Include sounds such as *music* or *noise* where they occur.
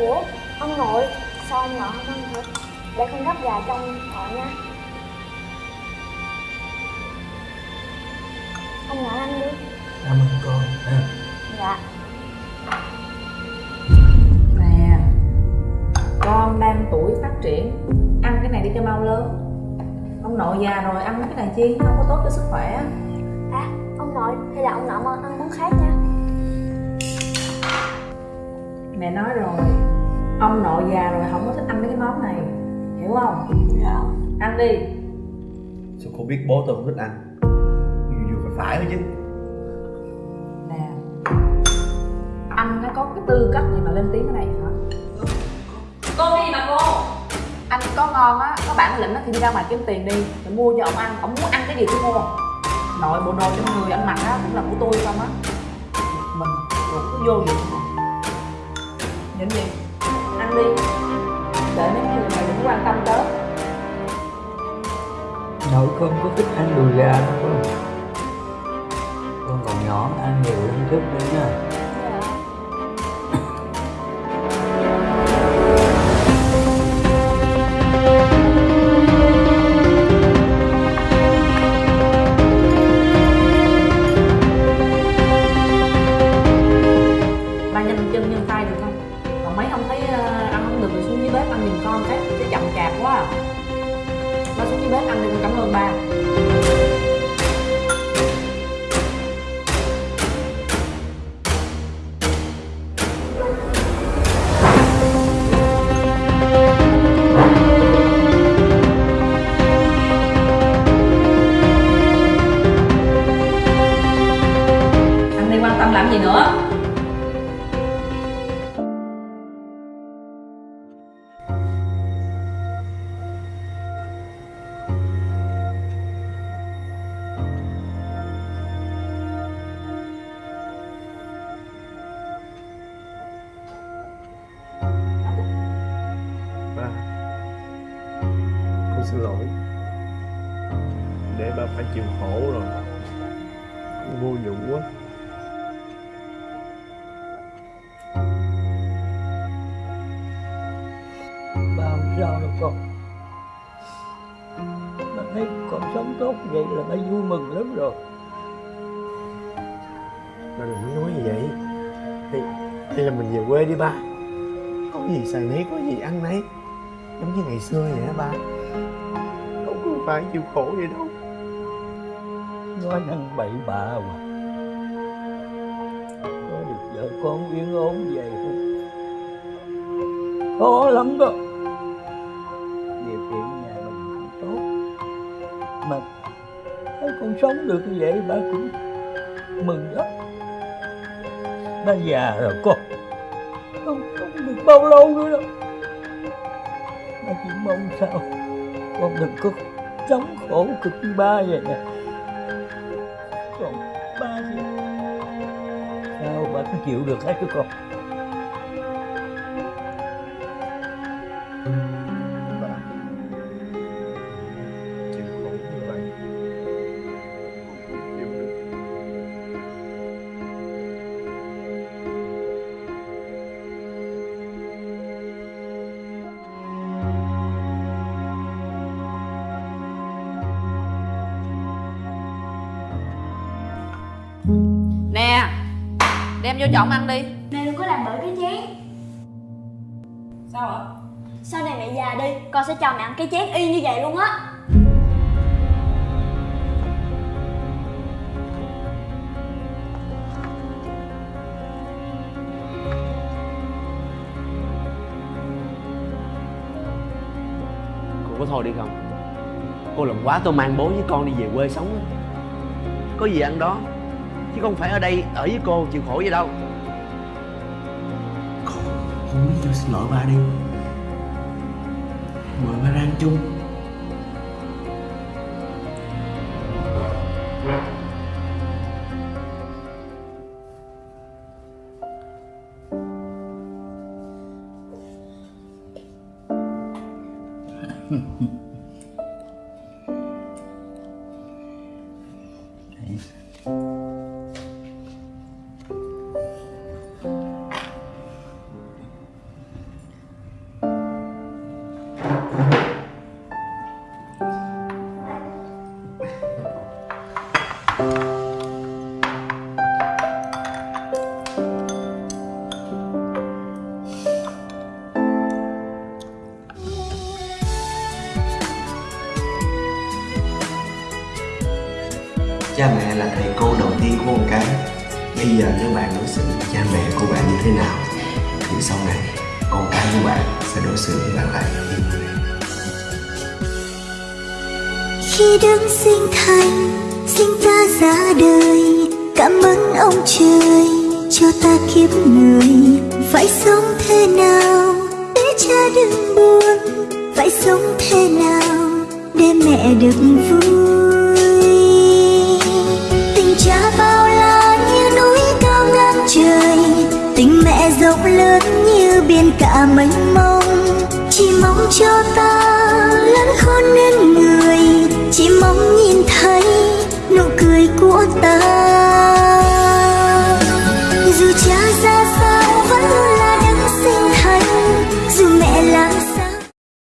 ủa ông nội sao ông nội. Không ăn thịt để con gấp gà trong nội nha. Ông nội ăn đi. Cảm ơn con. Ha dạ. Nè Con đang tuổi phát triển. Ăn cái này đi cho mau lớn. Ông nội già rồi ăn mấy cái này chi? Không có tốt cho sức khỏe. À ông nội hay là ông nội ăn món khác nha. Mẹ nói rồi Ông nội già rồi không có thích ăn mấy cái món này. Hiểu không? dạ. Ăn đi. Sao cô biết bố tôi không thích ăn? Vừa vừa phải phải thôi chứ. Nè. Anh nó có cái tư cách gì mà lên tiếng cái này hả? Cô cái gì mà cô? Anh có ngon á, có bản lĩnh á thì đi ra ngoài kiếm tiền đi. Rồi mua cho ông ăn, ông muốn ăn cái gì cứ mua. Nội bộ đồ trong người anh mặc á cũng là của tôi không á. Mình rồi cứ vô vậy Nhìn gì? Nội con có thích ăn đùi gà đâu không? Con còn nhỏ ăn nhiều lên chút nữa nha. Ba nhanh chân nhanh tay được không? Còn mấy ông thấy ờ, ăn không được thì xuống dưới bếp ăn giùm con cái cái chậm chạp quá à xuống bếp ăn đi con cảm ơn ba anh đi quan tâm làm gì nữa? Xin lỗi. Để ba phải chịu khổ rồi. Vô dụng quá. Ba không sao đâu con. Ba thấy con sống tốt vậy là ba vui mừng lắm rồi. Ba đừng có nói như vậy. Hay, hay là mình về quê đi ba. Có gì xài nấy có gì ăn nấy. Giống như ngày xưa vậy á ba phải chịu khổ vậy đâu nói năng bậy bạ mà có được vợ con yên ổn vậy không khó lắm đó. Điều kiện nhà mình không tốt. Mà thấy con sống được như vậy ba cũng mừng lắm. Ba già rồi con. Không không được bao lâu nữa đâu. Ba chỉ mong sao con đừng có chống khổ cực như ba vậy nè. Còn ba thì sao ba cứ chịu được hết chứ con? Đem vô chọn ăn đi. Mẹ đừng có làm bể cái chén. Sao ạ? Sau này mẹ già đi con sẽ cho mẹ ăn cái chén y như vậy luôn á. Cô có thôi đi không? Cô làm quá tôi mang bố với con đi về quê sống á. Có gì ăn đó chứ không phải ở đây ở với cô chịu khổ vậy đâu con không biết tôi xin lỗi ba đi mời ba ra ăn chung Mm-hmm. *laughs* cha mẹ là thầy cô đầu tiên của con cái. Bây giờ nếu bạn đối xử với cha mẹ của bạn như thế nào thì sau này con cái của bạn sẽ đối xử với bạn lại như thế khi đứng sinh thành, sinh ta ra đời, cảm ơn ông trời cho ta kiếp người. Phải sống thế nào để cha đừng buồn? Phải sống thế nào để mẹ được vui? Cả mênh mông. Chỉ mong cho ta lớn khôn nên người, chỉ mong nhìn thấy nụ cười của ta.